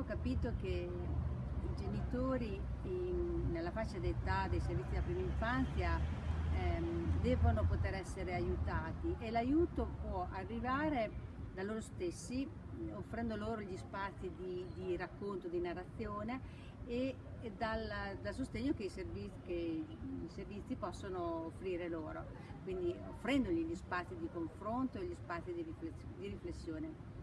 ho capito che i genitori in, nella fascia d'età dei servizi della prima infanzia ehm, devono poter essere aiutati e l'aiuto può arrivare da loro stessi, offrendo loro gli spazi di, di racconto, di narrazione e, e dal, dal, sostegno che i, servizi, che i, servizi, possono offrire loro, quindi offrendogli gli spazi di confronto e gli spazi di riflessione.